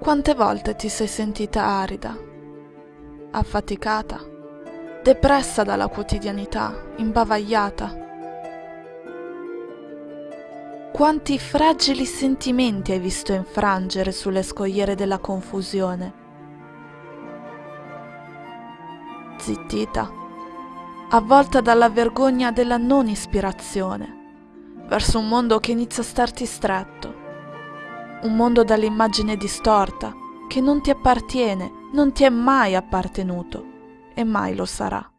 Quante volte ti sei sentita arida, affaticata, depressa dalla quotidianità, imbavagliata? Quanti fragili sentimenti hai visto infrangere sulle scogliere della confusione? Zittita, avvolta dalla vergogna della non ispirazione, verso un mondo che inizia a starti stretto un mondo dall'immagine distorta, che non ti appartiene, non ti è mai appartenuto e mai lo sarà.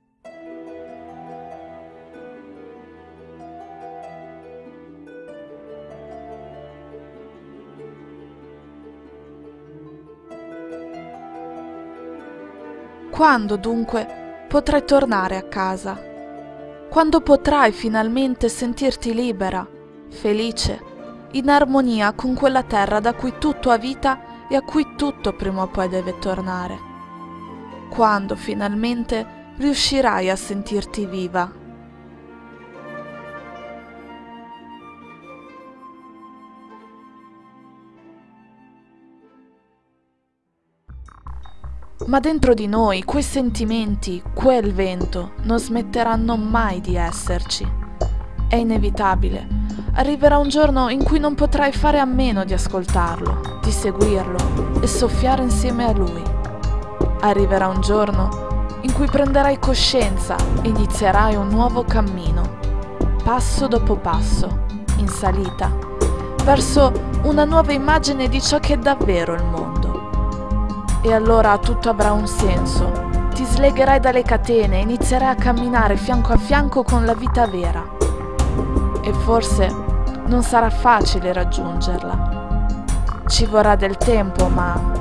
Quando dunque potrai tornare a casa? Quando potrai finalmente sentirti libera, felice, in armonia con quella terra da cui tutto ha vita e a cui tutto prima o poi deve tornare. Quando finalmente riuscirai a sentirti viva. Ma dentro di noi quei sentimenti, quel vento, non smetteranno mai di esserci. È inevitabile arriverà un giorno in cui non potrai fare a meno di ascoltarlo, di seguirlo e soffiare insieme a lui. Arriverà un giorno in cui prenderai coscienza e inizierai un nuovo cammino, passo dopo passo, in salita, verso una nuova immagine di ciò che è davvero il mondo. E allora tutto avrà un senso. Ti slegherai dalle catene e inizierai a camminare fianco a fianco con la vita vera e forse non sarà facile raggiungerla. Ci vorrà del tempo, ma